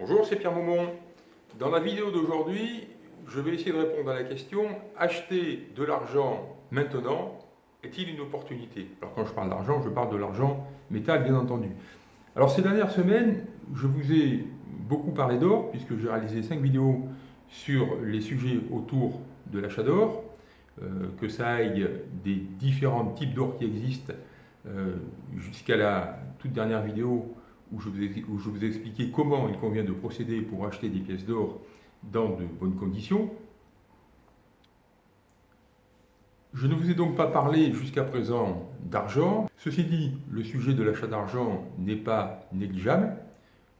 Bonjour, c'est Pierre Maumont. Dans la vidéo d'aujourd'hui, je vais essayer de répondre à la question acheter de l'argent maintenant est-il une opportunité? Alors quand je parle d'argent, je parle de l'argent métal bien entendu. Alors ces dernières semaines, je vous ai beaucoup parlé d'or puisque j'ai réalisé 5 vidéos sur les sujets autour de l'achat d'or, euh, que ça aille des différents types d'or qui existent euh, jusqu'à la toute dernière vidéo où je, vous ai, expliqué comment il convient de procéder pour acheter des pièces d'or dans de bonnes conditions. Je ne vous ai donc pas parlé jusqu'à présent d'argent. Ceci dit, le sujet de l'achat d'argent n'est pas négligeable.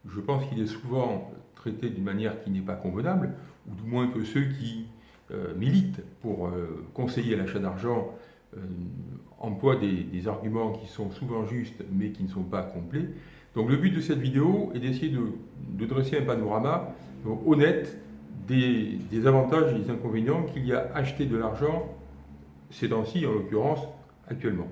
Je pense qu'il est souvent traité d'une manière qui n'est pas convenable, ou du moins que ceux qui euh, militent pour euh, conseiller l'achat d'argent euh, emploient des, arguments qui sont souvent justes mais qui ne sont pas complets. Donc le but de cette vidéo est d'essayer de, dresser un panorama honnête des, avantages et des inconvénients qu'il y a à acheter de l'argent ces temps-ci, en l'occurrence actuellement.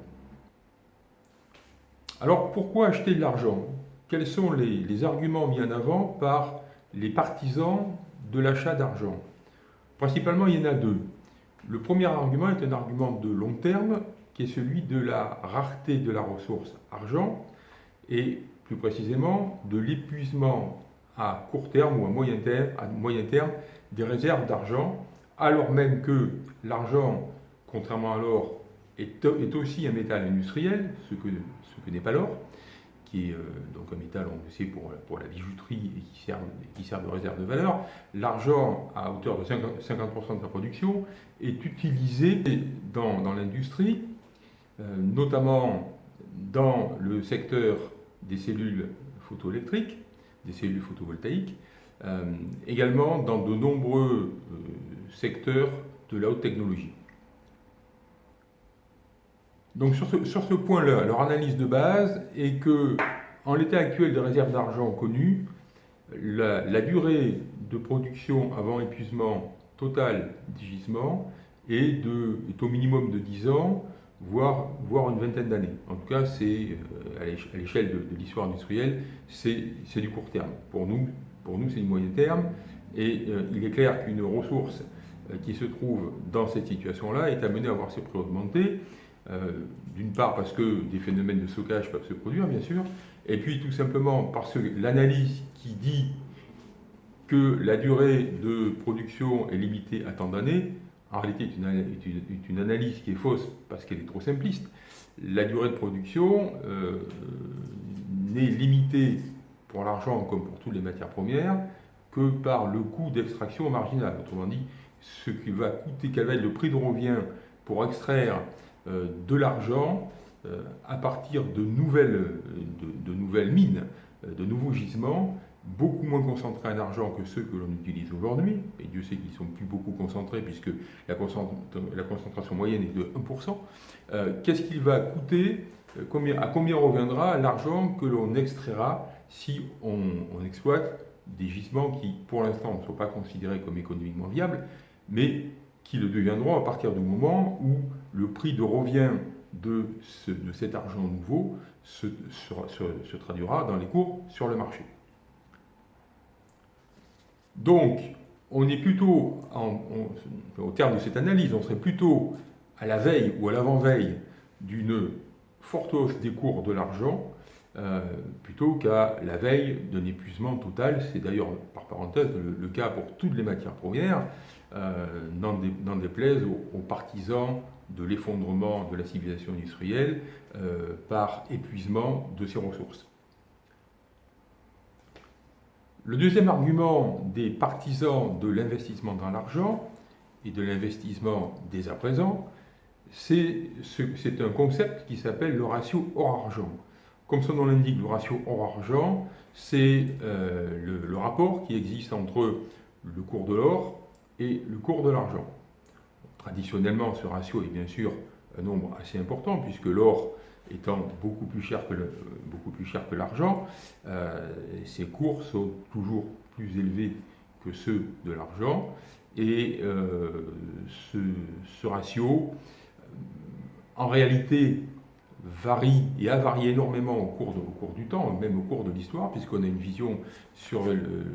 Alors pourquoi acheter de l'argent? Quels sont les, les, arguments mis en avant par les partisans de l'achat d'argent? Principalement, il y en a deux. Le premier argument est un argument de long terme, qui est celui de la rareté de la ressource argent, et plus précisément de l'épuisement à court terme ou à moyen terme, à moyen terme des réserves d'argent, alors même que l'argent, contrairement à l'or, est, est, aussi un métal industriel, ce que, ce que n'est pas l'or, qui est euh, donc un métal, on le sait, pour, pour la bijouterie et qui sert, qui sert de réserve de valeur. L'argent, à hauteur de 50%, 50 de la production, est utilisé dans, dans l'industrie, euh, notamment dans le secteur des cellules photoélectriques, des cellules photovoltaïques, euh, également dans de nombreux euh, secteurs de la haute technologie. Donc sur ce, point-là, leur analyse de base est que, en l'état actuel des réserves d'argent connues, la, la, durée de production avant épuisement total des gisements est, de, est au minimum de 10 ans, voire, voire une vingtaine d'années. En tout cas, c'est euh, à l'échelle de, l'histoire industrielle, c'est du court terme. Pour nous, pour nous c'est du moyen terme. Et euh, il est clair qu'une ressource euh, qui se trouve dans cette situation-là est amenée à voir ses prix augmenter. D'une part parce que des phénomènes de stockage peuvent se produire, bien sûr, et puis tout simplement parce que l'analyse qui dit que la durée de production est limitée à tant d'années en réalité est une, analyse qui est fausse parce qu'elle est trop simpliste. La durée de production euh, n'est limitée pour l'argent comme pour toutes les matières premières que par le coût d'extraction marginal. Autrement dit, ce qui va coûter, quel va être le prix de revient pour extraire euh, de l'argent euh, à partir de nouvelles, mines, de nouveaux gisements, beaucoup moins concentrés en argent que ceux que l'on utilise aujourd'hui, et Dieu sait qu'ils sont plus beaucoup concentrés puisque la, concentration moyenne est de 1%, euh, qu'est-ce qu'il va coûter, euh, à combien reviendra l'argent que l'on extraira si on, exploite des gisements qui, pour l'instant, ne sont pas considérés comme économiquement viables, mais qui le deviendront à partir du moment où le prix de revient de, ce, de cet argent nouveau se traduira dans les cours sur le marché. Donc, on est plutôt, au terme de cette analyse, on serait plutôt à la veille ou à l'avant-veille d'une forte hausse des cours de l'argent, euh, plutôt qu'à la veille d'un épuisement total. C'est d'ailleurs, par parenthèse, le, cas pour toutes les matières premières, euh, n'en déplaise aux, partisans de l'effondrement de la civilisation industrielle euh, par épuisement de ses ressources. Le deuxième argument des partisans de l'investissement dans l'argent et de l'investissement dès à présent, c'est un concept qui s'appelle le ratio or-argent. Comme son nom l'indique, le ratio or-argent, c'est euh, le, rapport qui existe entre le cours de l'or et le cours de l'argent. Traditionnellement, ce ratio est bien sûr un nombre assez important, puisque l'or étant beaucoup plus cher que, beaucoup plus cher que l'argent, euh, ces cours sont toujours plus élevés que ceux de l'argent. Et euh, ce, ratio, en réalité, varie et a varié énormément au cours, au cours du temps, même au cours de l'histoire, puisqu'on a une vision sur,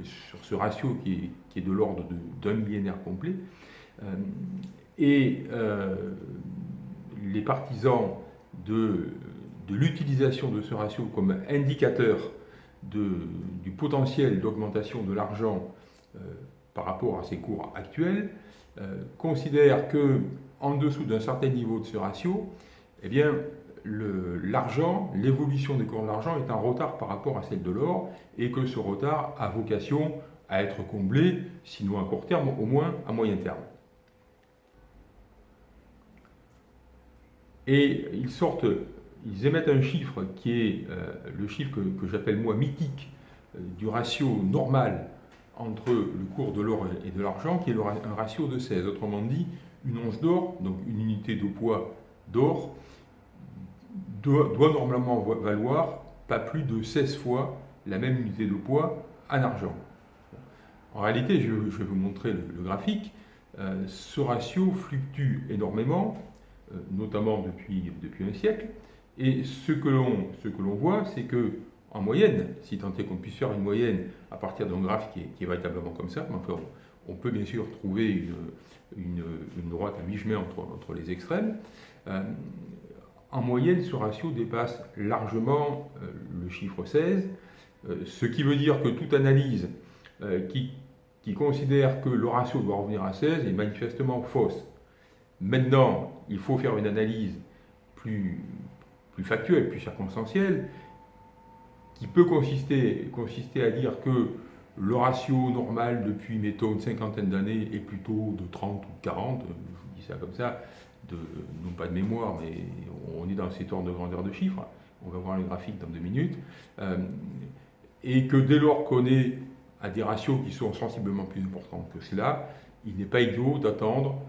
sur ce ratio qui est, qui est de l'ordre d'un millénaire complet. Euh, et euh, les partisans de, de l'utilisation de ce ratio comme indicateur du potentiel d'augmentation de l'argent euh, par rapport à ses cours actuels considèrent que en dessous d'un certain niveau de ce ratio, eh bien, l'argent, l'évolution des cours de l'argent est en retard par rapport à celle de l'or et que ce retard a vocation à être comblé, sinon à court terme, au moins à moyen terme. Et ils sortent, ils émettent un chiffre qui est euh, le chiffre que, j'appelle moi mythique euh, du ratio normal entre le cours de l'or et de l'argent, qui est un ratio de 16. Autrement dit, une once d'or, donc une unité de poids d'or, doit, normalement valoir pas plus de 16 fois la même unité de poids en argent. En réalité, je, vais vous montrer le, graphique. Euh, ce ratio fluctue énormément, notamment depuis un siècle. Et ce que l'on voit, c'est que en moyenne, si tant est qu'on puisse faire une moyenne à partir d'un graphe qui est, véritablement comme ça, mais enfin, on, peut bien sûr trouver une, une, droite à mi-chemin entre, entre, les extrêmes. Euh, en moyenne, ce ratio dépasse largement euh, le chiffre 16, euh, ce qui veut dire que toute analyse euh, qui, considère que le ratio doit revenir à 16 est manifestement fausse. Maintenant, il faut faire une analyse plus, plus factuelle, plus circonstancielle, qui peut consister, consister à dire que le ratio normal depuis, mettons, une cinquantaine d'années est plutôt de 30 ou 40, je vous dis ça comme ça, non pas de mémoire, mais on est dans ces ordres de grandeur de chiffres, on va voir le graphique dans deux minutes, euh, et que dès lors qu'on est à des ratios qui sont sensiblement plus importants que cela, il n'est pas idiot d'attendre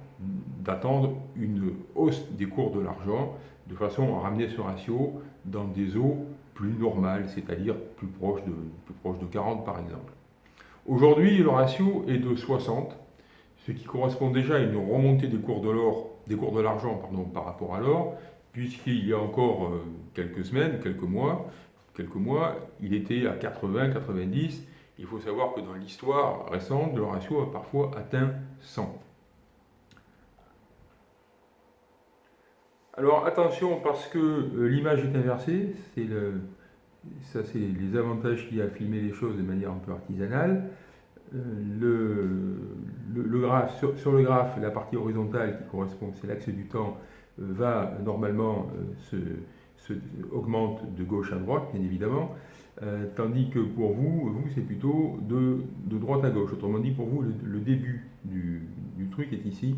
une hausse des cours de l'argent de façon à ramener ce ratio dans des eaux plus normales, c'est-à-dire plus proches de, plus proche de 40 par exemple. Aujourd'hui, le ratio est de 60, ce qui correspond déjà à une remontée des cours de l'or des cours de l'argent par rapport à l'or, puisqu'il y a encore euh, quelques semaines, quelques mois, quelques mois, il était à 80, 90. Il faut savoir que dans l'histoire récente, le ratio a parfois atteint 100. Alors attention parce que euh, l'image est inversée, c'est ça c'est les avantages qu'il y a à filmer les choses de manière un peu artisanale. Euh, sur, le graphe, la partie horizontale qui correspond, c'est l'axe du temps, euh, va normalement se, augmente de gauche à droite, bien évidemment, tandis que pour vous, vous c'est plutôt de, droite à gauche. Autrement dit, pour vous, le, début du, truc est ici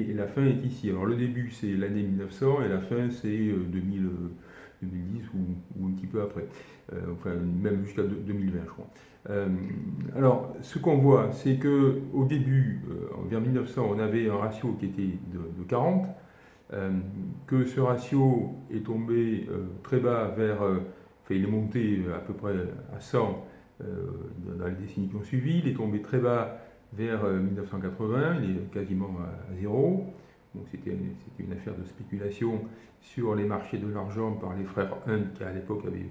et la fin est ici. Alors le début, c'est l'année 1900 et la fin, c'est 2000. 2010 ou, un petit peu après, enfin même jusqu'à 2020 je crois. Euh, alors, ce qu'on voit, c'est que au début, euh, vers 1900, on avait un ratio qui était de, 40, euh, que ce ratio est tombé très bas vers, enfin, il est monté à peu près à 100 dans les décennies qui ont suivi, il est tombé très bas vers 1980, il est quasiment à, zéro. Donc c'était une affaire de spéculation sur les marchés de l'argent par les frères Hunt, qui à l'époque avaient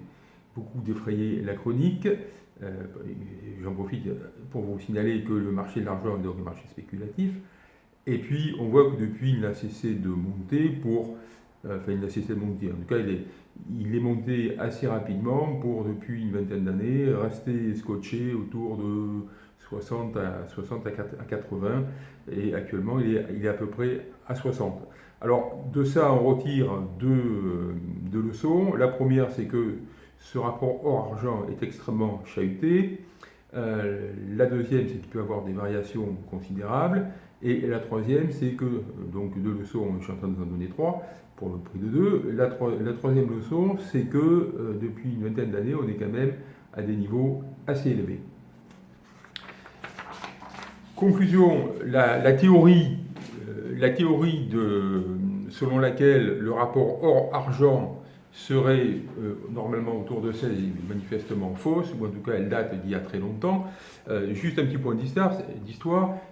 beaucoup défrayé la chronique. Euh, j'en profite pour vous signaler que le marché de l'argent est donc un marché spéculatif. Et puis, on voit que depuis, il n'a cessé de monter pour... Euh, enfin, il n'a cessé de monter. En tout cas, il est monté assez rapidement pour, depuis une vingtaine d'années, rester scotché autour de 60 à, 60 à 80. Et actuellement, il est, à peu près à 60. Alors, de ça, on retire deux, deux leçons. La première, c'est que ce rapport or-argent est extrêmement chahuté. Euh, la deuxième, c'est qu'il peut avoir des variations considérables. Et la troisième, c'est que, donc deux leçons, je suis en train de vous en donner trois, pour le prix de deux. La, troisième leçon, c'est que euh, depuis une vingtaine d'années, on est quand même à des niveaux assez élevés. Conclusion, la, théorie, euh, la théorie de, selon laquelle le rapport or-argent serait euh, normalement autour de 16 est manifestement fausse, ou en tout cas elle date d'il y a très longtemps. Euh, juste un petit point d'histoire,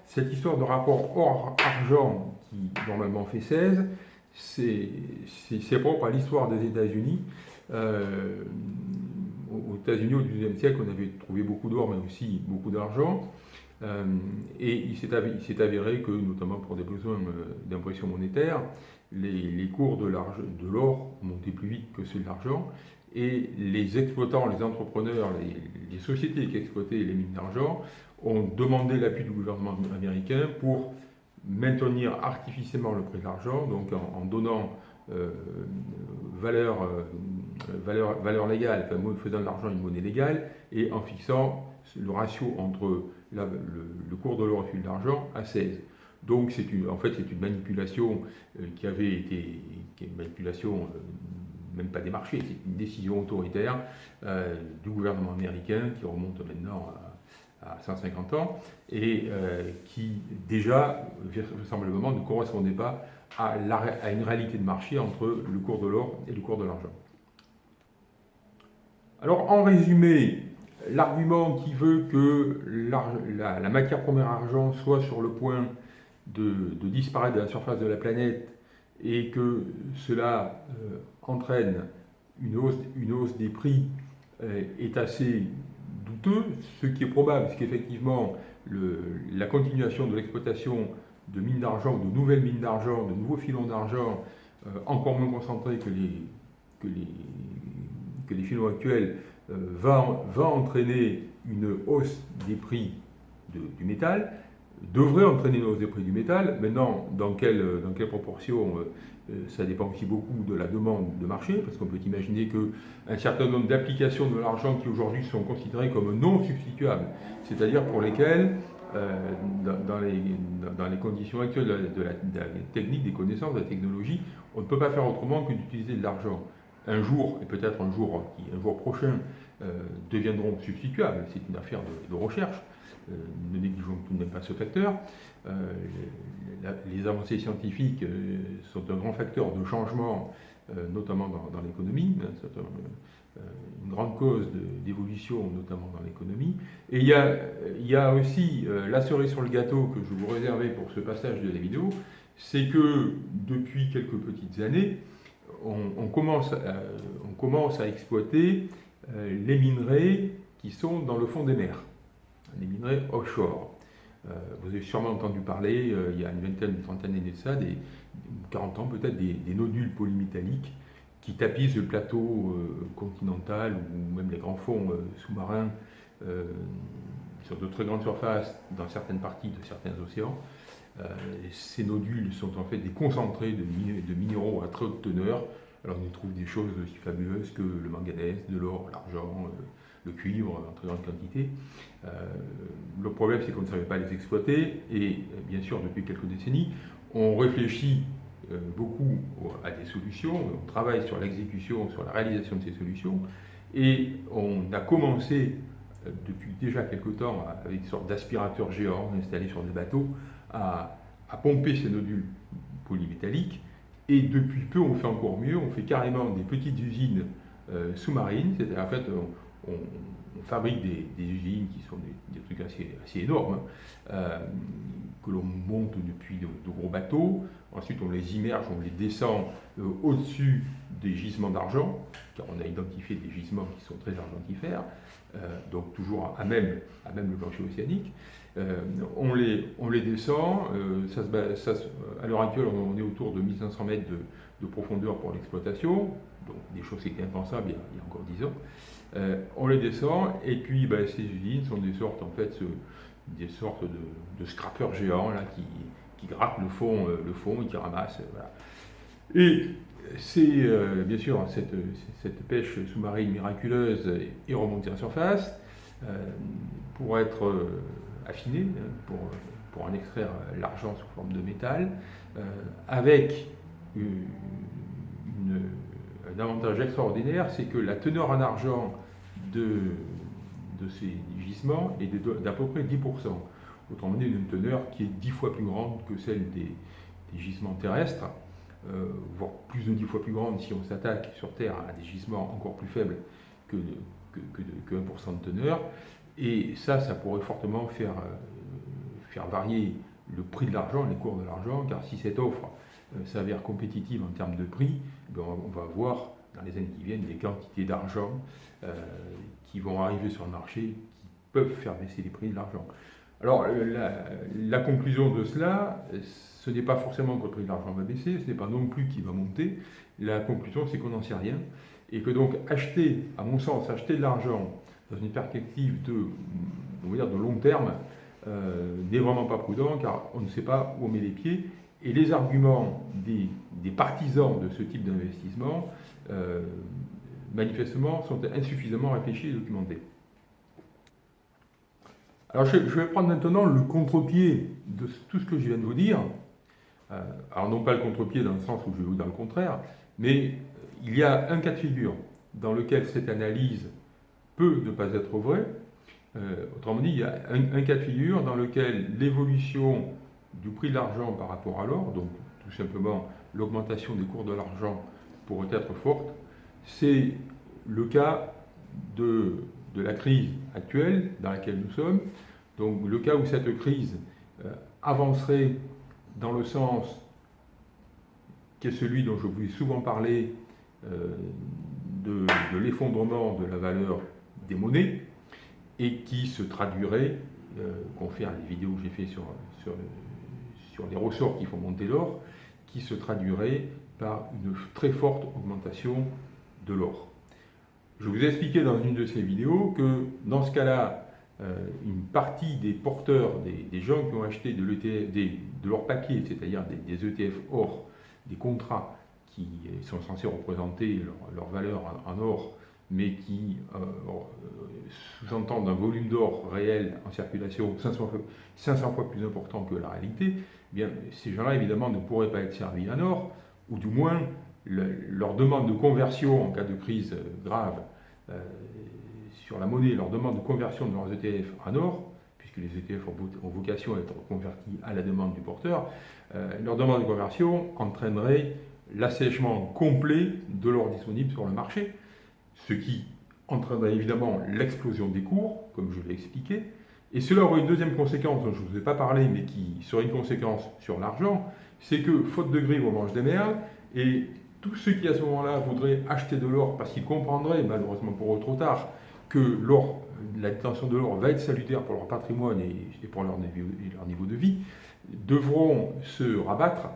cette histoire de rapport or-argent qui normalement fait 16, c'est propre à l'histoire des États-Unis. Aux États-Unis, au XIXe siècle, on avait trouvé beaucoup d'or, mais aussi beaucoup d'argent. Euh, et il s'est avéré que, notamment pour des besoins euh, d'impression monétaire, les, cours de l'or montaient plus vite que ceux de l'argent. Et les exploitants, les entrepreneurs, les, sociétés qui exploitaient les mines d'argent ont demandé l'appui du gouvernement américain pour maintenir artificiellement le prix de l'argent, donc en, donnant euh, valeur légale, enfin, faisant de l'argent une monnaie légale, et en fixant le ratio entre le, cours de l'or et celui de l'argent à 16. Donc en fait c'est une manipulation euh, qui avait été qui est une manipulation même pas des marchés, c'est une décision autoritaire du gouvernement américain qui remonte maintenant à à 150 ans, et euh, qui déjà, vraisemblablement, ne correspondait pas à, une réalité de marché entre le cours de l'or et le cours de l'argent. Alors, en résumé, l'argument qui veut que la, matière première argent soit sur le point de, disparaître de la surface de la planète et que cela euh, entraîne une hausse, des prix euh, est assez ce qui est probable, c'est qu'effectivement, la continuation de l'exploitation de mines d'argent, de nouvelles mines d'argent, de nouveaux filons d'argent, euh, encore moins concentrés que les, filons actuels, va, va entraîner une hausse des prix du métal, devrait entraîner une hausse des prix du métal. Maintenant, dans quelle, dans proportion euh, euh, ça dépend aussi beaucoup de la demande de marché, parce qu'on peut imaginer qu'un certain nombre d'applications de l'argent qui aujourd'hui sont considérées comme non substituables, c'est-à-dire pour lesquelles, euh, dans, les, conditions actuelles de la, technique, des connaissances, de la technologie, on ne peut pas faire autrement que d'utiliser de l'argent. Un jour, et peut-être un jour, un jour prochain, euh, deviendront substituables. C'est une affaire de, recherche. ne négligeons tout de même pas ce facteur. Euh, les avancées scientifiques euh, sont un grand facteur de changement, euh, notamment dans, l'économie. C'est une grande cause d'évolution, notamment dans l'économie. Et il y, a, il y a aussi la cerise sur le gâteau que je vous réservais pour ce passage de la vidéo, c'est que depuis quelques petites années, on, commence, à, on commence à exploiter les minerais qui sont dans le fond des mers, les minerais offshore. Euh, vous avez sûrement entendu parler, euh, il y a une vingtaine, une trentaine d'années de ça, des, 40 ans peut-être, des, nodules polymétalliques qui tapissent le plateau euh, continental ou même les grands fonds sous-marins sur de très grandes surfaces dans certaines parties de certains océans. Ces nodules sont en fait des concentrés de, minéraux à très haute teneur. Alors on y trouve des choses aussi fabuleuses que le manganèse, de l'or, l'argent, le cuivre en très grande quantité. Euh, le problème, c'est qu'on ne savait pas les exploiter et bien sûr, depuis quelques décennies, on réfléchit euh, beaucoup à des solutions, on travaille sur l'exécution, sur la réalisation de ces solutions et on a commencé euh, depuis déjà quelques temps avec une sorte d'aspirateur géant installé sur des bateaux à, pomper ces nodules polymétalliques. Et depuis peu on fait encore mieux, on fait carrément des petites usines sous-marines, c'est-à-dire en fait on, fabrique des, usines qui sont des, trucs assez, énormes, euh, que l'on monte depuis de, gros bateaux. Ensuite, on les immerge, on les descend euh, au-dessus des gisements d'argent, car on a identifié des gisements qui sont très argentifères, euh, donc toujours à même, à même le plancher océanique. on, les, on les descend, à l'heure actuelle, on est autour de 1500 mètres de, profondeur pour l'exploitation, donc des choses qui étaient impensables il y a, il y a encore 10 ans. Euh, on les descend, et puis ben, ces usines sont des sortes, en fait, des sortes de, scrappers géants là, qui, qui grattent le fond, euh, le fond et qui ramassent. Et c'est euh, bien sûr cette, pêche sous-marine miraculeuse est remontée en surface pour être affinée, hein, pour, pour en extraire l'argent sous forme de métal, avec une un avantage extraordinaire, c'est que la teneur en argent de, de ces gisements est d'à peu près 10%. Autrement dit, une teneur qui est 10 fois plus grande que celle des, gisements terrestres, euh, voire plus de 10 fois plus grande si on s'attaque sur Terre à des gisements encore plus faibles que, que, 1% de teneur. Et ça, ça pourrait fortement faire, euh, faire varier le prix de l'argent, les cours de l'argent, car si cette offre s'avère compétitive en termes de prix, on va voir dans les années qui viennent des quantités d'argent qui vont arriver sur le marché qui peuvent faire baisser les prix de l'argent. Alors, la, conclusion de cela, ce n'est pas forcément que le prix de l'argent va baisser, ce n'est pas non plus qu'il va monter. La conclusion, c'est qu'on n'en sait rien. Et que donc, acheter, à mon sens, acheter de l'argent dans une perspective de long terme, euh, n'est vraiment pas prudent, car on ne sait pas où on met les pieds. Et les arguments des, partisans de ce type d'investissement, euh, manifestement, sont insuffisamment réfléchis et documentés. Alors je, vais prendre maintenant le contre-pied de tout ce que je viens de vous dire. Euh, alors non pas le contre-pied dans le sens où je vais vous dire le contraire, mais il y a un cas de figure dans lequel cette analyse peut ne pas être vraie. Euh, autrement dit, il y a un, cas de figure dans lequel l'évolution du prix de l'argent par rapport à l'or, donc tout simplement l'augmentation des cours de l'argent pourrait être forte, c'est le cas de de la crise actuelle dans laquelle nous sommes. Donc le cas où cette crise euh, avancerait dans le sens qui est celui dont je vous ai souvent parlé euh, de, l'effondrement de la valeur des monnaies et qui se traduirait, euh, confère les vidéos que j'ai fait sur, sur, sur les ressorts qui font monter l'or, qui se traduirait par une très forte augmentation de l'or. Je vous ai expliqué dans une de ces vidéos que dans ce cas-là, euh, une partie des porteurs, des, gens qui ont acheté de, leur papier, c'est-à-dire des, ETF or, des contrats qui sont censés représenter leur, valeur en, or, mais qui euh, sous-entendent un volume d'or réel en circulation 500 fois, 500 fois, plus important que la réalité, eh bien, ces gens-là, évidemment, ne pourraient pas être servis en or, ou du moins leur demande de conversion en cas de crise grave euh, sur la monnaie, leur demande de conversion de leurs ETF en or, puisque les ETF ont vocation à être convertis à la demande du porteur, euh, leur demande de conversion entraînerait l'assèchement complet de l'or disponible sur le marché, ce qui entraînerait évidemment l'explosion des cours, comme je l'ai expliqué, et cela aurait une deuxième conséquence dont je ne vous ai pas parlé, mais qui serait une conséquence sur l'argent, c'est que, faute de grive, on mange des merdes, et tous ceux qui à ce moment-là voudraient acheter de l'or parce qu'ils comprendraient, malheureusement pour eux trop tard, que l'or, la détention de l'or va être salutaire pour leur patrimoine et, pour leur niveau, de vie, devront se rabattre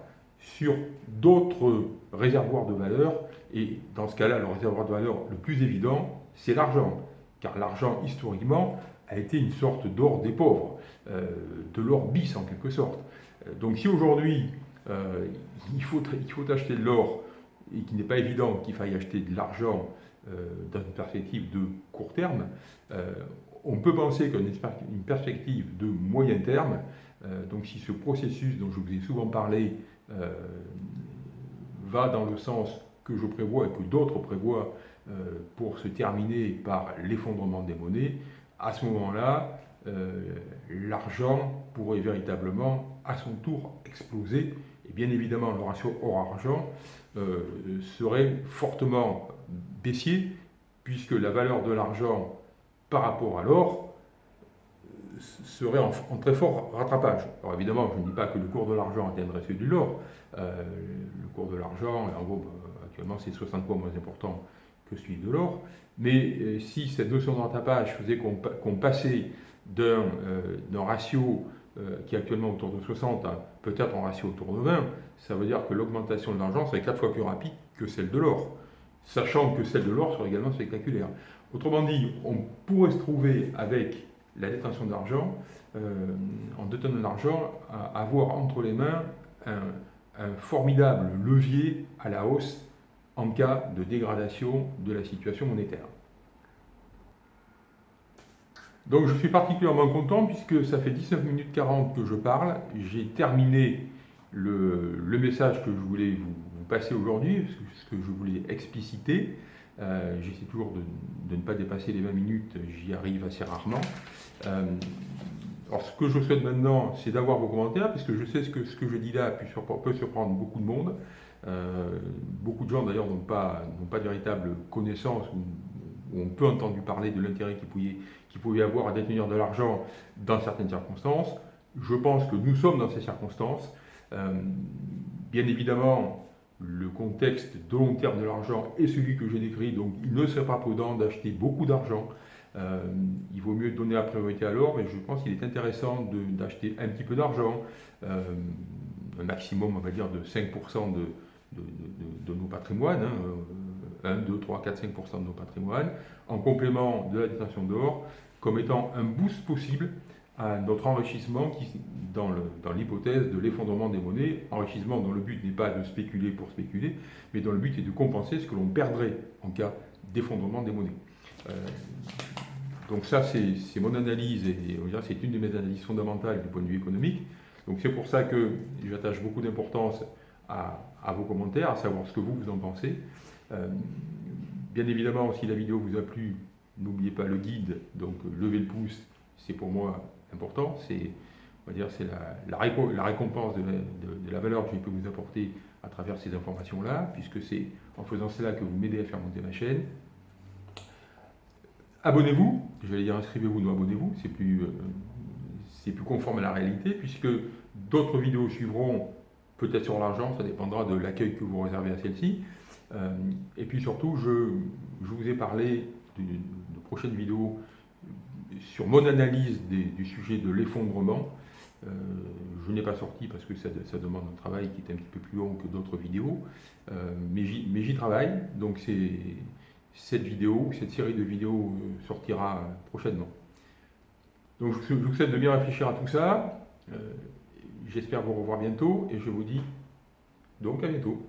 sur d'autres réservoirs de valeur. Et dans ce cas-là, le réservoir de valeur le plus évident, c'est l'argent. Car l'argent, historiquement, a été une sorte d'or des pauvres, euh, de l'or bis en quelque sorte. Euh, donc si aujourd'hui, euh, il, faut, il faut acheter de l'or et qu'il n'est pas évident qu'il faille acheter de l'argent dans une perspective de court terme, on peut penser qu'une une perspective de moyen terme, donc si ce processus dont je vous ai souvent parlé va dans le sens que je prévois et que d'autres prévoient pour se terminer par l'effondrement des monnaies, à ce moment-là, l'argent pourrait véritablement à son tour exploser. Et bien évidemment, le ratio or-argent euh, serait fortement baissier, puisque la valeur de l'argent par rapport à l'or euh, serait en, très fort rattrapage. Alors évidemment, je ne dis pas que le cours de l'argent atteindrait celui de l'or. Euh, le cours de l'argent, en gros, actuellement, c'est 60 fois moins important que celui de l'or. Mais si cette notion de rattrapage faisait qu'on passait d'un ratio euh, qui est actuellement autour de 60, hein, peut-être en ratio autour de 20, ça veut dire que l'augmentation de l'argent serait 4 fois plus rapide que celle de l'or, sachant que celle de l'or serait également spectaculaire. Autrement dit, on pourrait se trouver avec la détention d'argent, euh, en détenant à avoir entre les mains un, un formidable levier à la hausse en cas de dégradation de la situation monétaire. Donc je suis particulièrement content puisque ça fait 19 minutes 40 que je parle. J'ai terminé le, message que je voulais vous, passer aujourd'hui, ce que je voulais expliciter. Euh, j'essaie toujours de, ne pas dépasser les 20 minutes, j'y arrive assez rarement. Euh, alors ce que je souhaite maintenant, c'est d'avoir vos commentaires, puisque je sais que ce que je dis là peut surprendre beaucoup de monde. Euh, beaucoup de gens d'ailleurs n'ont pas, de véritable connaissance ou, ont peu entendu parler de l'intérêt qui pouvait, qu'il pouvait y avoir à détenir de l'argent dans certaines circonstances. Je pense que nous sommes dans ces circonstances. Euh, bien évidemment, le contexte de long terme de l'argent est celui que j'ai décrit, donc il ne serait pas prudent d'acheter beaucoup d'argent. Euh, il vaut mieux donner la priorité à l'or, mais je pense qu'il est intéressant d'acheter un petit peu d'argent, euh, un maximum, on va dire, de 5% de, de, nos patrimoines, 1, 2, 3, 4, 5% de nos patrimoines, en complément de la détention d'or, comme étant un boost possible à notre enrichissement qui, dans l'hypothèse de l'effondrement des monnaies, enrichissement dont le but n'est pas de spéculer pour spéculer, mais dont le but est de compenser ce que l'on perdrait en cas d'effondrement des monnaies. Euh, donc ça, c'est mon analyse, et c'est une de mes analyses fondamentales du point de vue économique. Donc c'est pour ça que j'attache beaucoup d'importance à, vos commentaires, à savoir ce que vous, vous en pensez. Euh, bien évidemment, si la vidéo vous a plu, n'oubliez pas le guide, donc levez le pouce, c'est pour moi c'est la, récompense de la, valeur que je peux vous apporter à travers ces informations-là, puisque c'est en faisant cela que vous m'aidez à faire monter ma chaîne. Abonnez-vous, je vais dire inscrivez-vous, non abonnez-vous, c'est plus, euh, plus conforme à la réalité, puisque d'autres vidéos suivront, peut-être sur l'argent, ça dépendra de l'accueil que vous réservez à celle-ci. Euh, et puis surtout, je, je vous ai parlé de, de prochaines vidéos sur mon analyse du sujet de l'effondrement, euh, je n'ai pas sorti parce que ça, demande un travail qui est un petit peu plus long que d'autres vidéos, euh, mais j'y travaille, donc cette vidéo, cette série de vidéos euh, sortira prochainement. Donc je vous souhaite de bien réfléchir à tout ça, j'espère vous revoir bientôt et je vous dis donc à bientôt.